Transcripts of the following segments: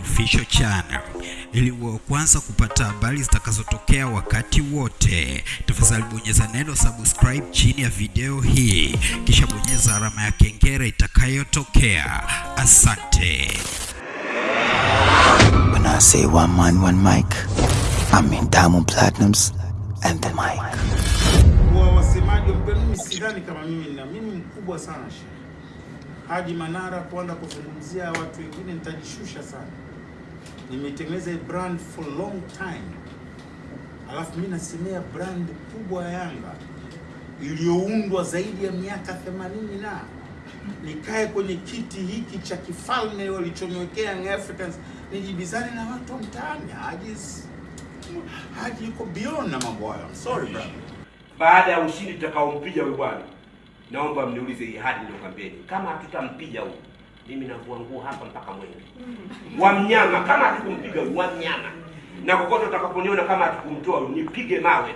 Official Channel ili uwe kwanza kupata habari zitakazotokea wakati wote. Tafadhali bonyeza neno subscribe chini ya video hii, kisha bonyeza alama ya kengele itakayotokea. Asante. When I say one man, one mic, I mean Diamond Platinums and the mic. Kwa wasemaji wa mimi sidhani kama mimi na mimi mkubwa sana Haji Manara kuanza kuzungumzia watu wengine, nitajishusha sana. Nimetengeneza brand for long time, alafu mi nasemea brand kubwa ya Yanga iliyoundwa zaidi ya miaka 80 na nikae kwenye kiti hiki cha kifalme walichoniwekea Young Africans, nijibizane na watu wa mtaani. Haji Haji yuko beyond na mambo hayo. Sorry brother. baada ya ushindi tutakaompiga huyu bwana, naomba mniulize hii hadi ndio kampeni. Kama hatutampiga huyu, mimi navua nguo hapa mpaka Mwenge wa mnyama. Kama hatukumpiga wa mnyama, na kokote utakaponiona kama hatukumtoa nipige mawe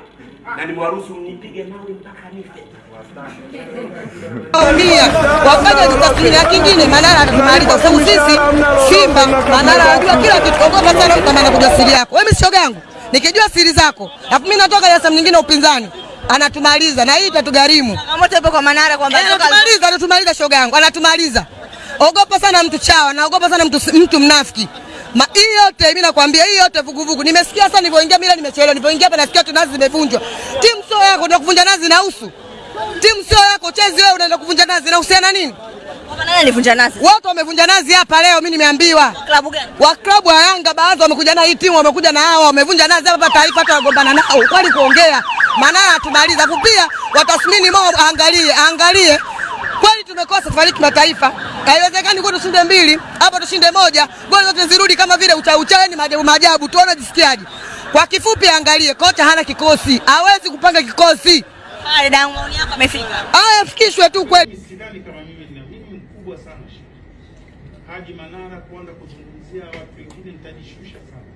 na nimewaruhusu mnipige mawe mpaka nife. Wafanya kitafunia kingine, Manara atatumaliza kwa sababu sisi Simba, Manara anajua kila kitu. Ogopa sana kama anakuja siri yako. Wewe shoga yangu, nikijua siri zako, alafu mimi natoka Dar es nyingine upinzani, anatumaliza na hii itatugharimu. Changamoto ipo kwa Manara kwamba Eh, Anatumaliza, anatumaliza shoga yangu, anatumaliza. Ogopa sana mtu chawa, naogopa sana mtu, mtu mnafiki. Ma, hii yote mimi nakwambia, hii yote vuguvugu. Nimesikia sasa nilipoingia mimi nimechelewa. nilipoingia hapa nasikia tu nazi zimevunjwa. Timu sio yako, ndio kuvunja nazi na usu. Timu sio yako, chezi wewe unaenda kuvunja nazi na usiana nini? Watu wamevunja nazi hapa leo, mimi nimeambiwa. Klabu gani? Wa klabu ya Yanga baadhi wamekuja na hii timu wamekuja na hawa wamevunja nazi hapa taifa hata wagombana nao. Kwani kuongea. Manara tumaliza kupia pia watathmini mo angalie, angalie. kweli tumekosa safari kimataifa. Haiwezekani kwa tushinde mbili, hapa tushinde moja, goli zote zirudi kama vile ucha maajabu maajabu. Tuone jisikiaje. Kwa kifupi angalie, kocha hana kikosi. Hawezi kupanga kikosi. Pale damu maoni yako amefika. Haya fikishwe tu kweli. Sidhani kama mimi nina mimi mkubwa sana Haji Manara kuanza kuzungumzia watu wengine, nitajishusha sana.